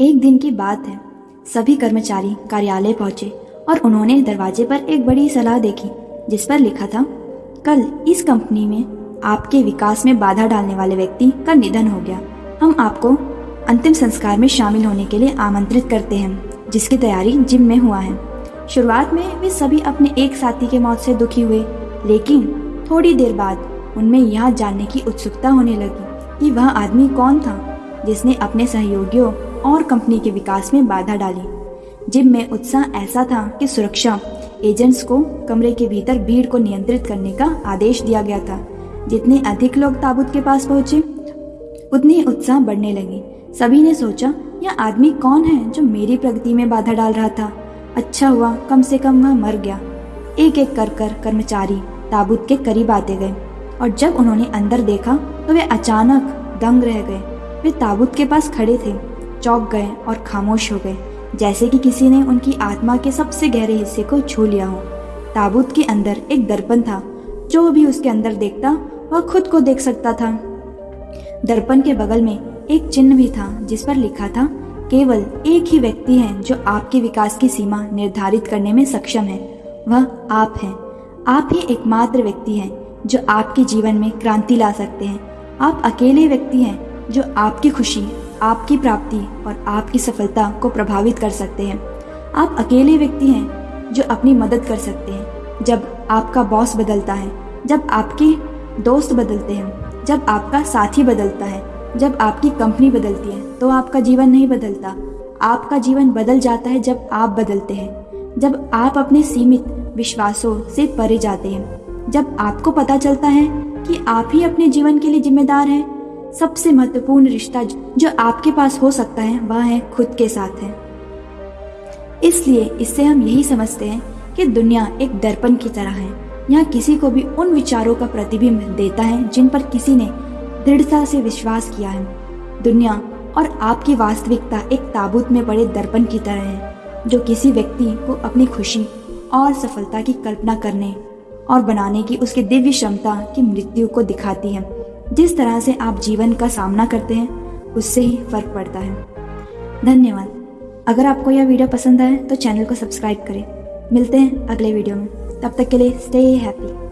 एक दिन की बात है। सभी कर्मचारी कार्यालय पहुँचे और उन्होंने दरवाजे पर एक बड़ी सलाह देखी, जिस पर लिखा था, कल इस कंपनी में आपके विकास में बाधा डालने वाले व्यक्ति का निधन हो गया। हम आपको अंतिम संस्कार में शामिल होने के लिए आमंत्रित करते हैं, जिसकी तैयारी जिम में हुआ है। शुरुआत में वे सभी अपने एक साथी के मौत से दुखी हुए, लेकिन थोड़ी देर बाद उनमें यह जानने की उत्सुकता होने लगी कि वह आदमी कौन था, जिसने अपने सहयोगियों और कंपनी के विकास में बाधा डाली। जिम में उत्साह ऐसा था कि सुरक्षा, एजेंट्स को कमरे के भीतर भीड़ को नियंत्रित करने का आदेश दिया गया था। जितने अधिक लोग ताबूत के पास पहुँचे, उतनी उत्साह बढ़ने लगी। सभी ने सोचा, यह आदमी कौन है जो मेरी प्रगति में बाधा डाल रहा था? अच्छा हुआ, कम से कम वह मर गया। एक एक कर कर कर्मचारी ताबूत के करीब आते गए और जब उन्होंने अंदर देखा तो वे अचानक दंग रह गए। वे ताबूत के पास खड़े थे। चौंक गए और खामोश हो गए, जैसे कि किसी ने उनकी आत्मा के सबसे गहरे हिस्से को छू लिया हो। ताबूत के अंदर एक दर्पण था, जो भी उसके अंदर देखता, वह खुद को देख सकता था। दर्पण के बगल में एक चिन्ह भी था, जिस पर लिखा था, केवल एक ही व्यक्ति है जो आपके विकास की सीमा निर्धारित करने में सक्षम है। वह आप हैं। आप ही एकमात्र व्यक्ति हैं, जो आपके जीवन में क्रांति ला सकते हैं। आप अकेले व्यक्ति हैं, जो आपकी खुशी आपकी प्राप्ति और आपकी सफलता को प्रभावित कर सकते हैं। आप अकेले व्यक्ति हैं जो अपनी मदद कर सकते हैं। जब आपका बॉस बदलता है, जब आपके दोस्त बदलते हैं, जब आपका साथी बदलता है, जब आपकी कंपनी बदलती है तो आपका जीवन नहीं बदलता। आपका जीवन बदल जाता है जब आप बदलते हैं। जब आप अपने सीमित विश्वासों से परे जाते हैं। जब आपको पता चलता है कि आप ही अपने जीवन के लिए जिम्मेदार हैं सबसे महत्वपूर्ण रिश्ता जो आपके पास हो सकता है, वह है खुद के साथ है। इसलिए इससे हम यही समझते हैं कि दुनिया एक दर्पण की तरह है। यहाँ किसी को भी उन विचारों का प्रतिबिंब देता है, जिन पर किसी ने दृढ़ता से विश्वास किया है। दुनिया और आपकी वास्तविकता एक ताबूत में पड़े दर्पण की तरह है, जो किसी व्यक्ति को अपनी खुशी और सफलता की कल्पना करने और बनाने की उसके दिव्य क्षमता की मृत्यु को दिखाती है। जिस तरह से आप जीवन का सामना करते हैं, उससे ही फ़र्क पड़ता है। धन्यवाद। अगर आपको यह वीडियो पसंद आए तो चैनल को सब्सक्राइब करें। मिलते हैं अगले वीडियो में। तब तक के लिए स्टे हैप्पी